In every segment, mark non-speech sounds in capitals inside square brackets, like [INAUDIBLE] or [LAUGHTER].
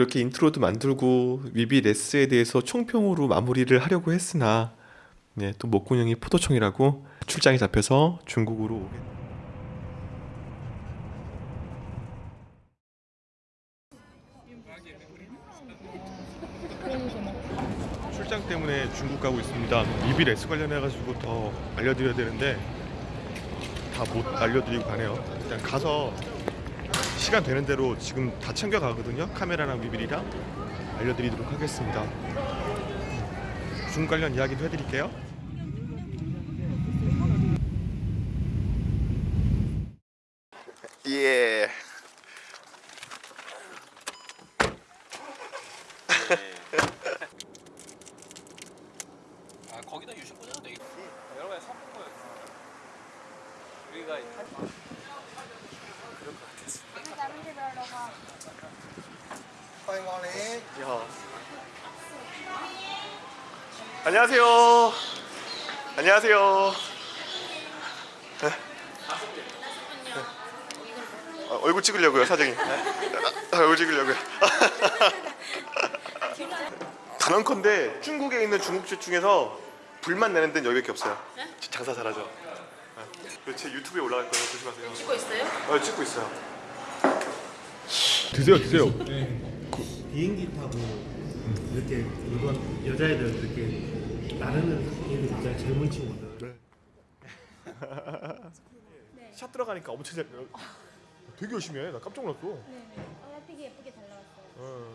이렇게 인트로도 만들고 위비 레스에 대해서 총평으로 마무리를 하려고 했으나 네, 또 목공형이 포도총이라고 출장이 잡혀서 중국으로 오게 출장 때문에 중국 가고 있습니다. 위비 레스 관련해 가지고 더 알려드려야 되는데 다 못 알려드리고 가네요. 일단 가서 시간 되는 대로 지금 다 챙겨 가거든요. 카메라랑 위빌이랑 알려드리도록 하겠습니다. 중국 관련 이야기도 해드릴게요. 예. 아 거기다 유심 꽂아도 되겠다. 여러 가지 섞은 거예요. 제가 아, 그럴 것 같았어. 파이머니. 야. 안녕하세요. 안녕하세요. 네? 아, 얼굴 찍으려고요 사장님. 아, 얼굴 찍으려고요. [LAUGHS] 단언컨대 중국에 있는 중국집 중에서 불만 내는 데는 여기밖에 없어요. 장사 잘하죠. 네. 제 유튜브에 올라갈 거예요. 조심하세요. 찍고 있어요? 어, 찍고 있어요. 드세요, 드세요. 비행기 타고 이렇게 일본 여자애들 이렇게 나르는 애들 있잖아요 젊은 친구들 [LAUGHS] 샷 들어가니까 엄청 잘. 되게 열심히 해. 나 깜짝 놀랐어. 네네. 어, 되게 예쁘게 잘 나왔어요. 어.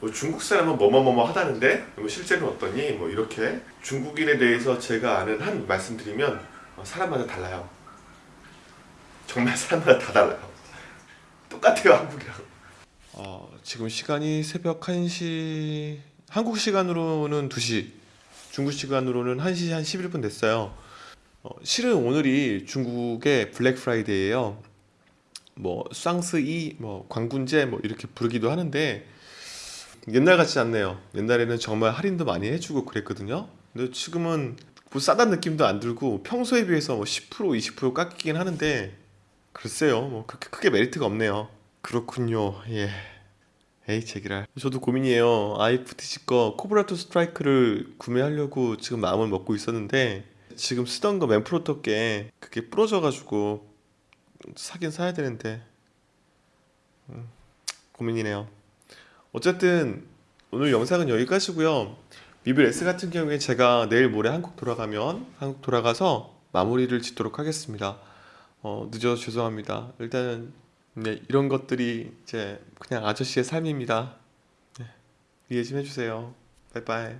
뭐 중국 사람은 뭐뭐뭐뭐 하다는데 뭐 실제는 어떠니? 뭐 이렇게 중국인에 대해서 제가 아는 한 말씀드리면 어, 사람마다 달라요. 정말 사람마다 다 달라요. 똑같아요 한국이랑. 어, 지금 시간이 새벽 1시 한국 시간으로는 2시 중국 시간으로는 1시 한 11분 됐어요. 어, 실은 오늘이 중국의 블랙 프라이데이예요. 뭐 쌍스이, 뭐 광군제 뭐 이렇게 부르기도 하는데 옛날 같지 않네요. 옛날에는 정말 할인도 많이 해주고 그랬거든요. 근데 지금은 뭐 싸다는 느낌도 안 들고 평소에 비해서 뭐 10% 20% 깎이긴 하는데 글쎄요, 뭐 그렇게 크게 메리트가 없네요. 그렇군요. 예. 에이 제기랄. 저도 고민이에요. IFTC 거 코브라2 스트라이크를 구매하려고 지금 마음을 먹고 있었는데 지금 쓰던 거 맨프로토 게 그게 부러져가지고 사긴 사야 되는데 음, 고민이네요. 어쨌든 오늘 영상은 여기까지고요. 미빌 S 같은 경우에 제가 내일 모레 한국 돌아가면 한국 돌아가서 마무리를 짓도록 하겠습니다. 어, 늦어서 죄송합니다. 일단은 네, 이런 것들이 이제 그냥 아저씨의 삶입니다. 네, 이해 좀 해주세요. 바이바이.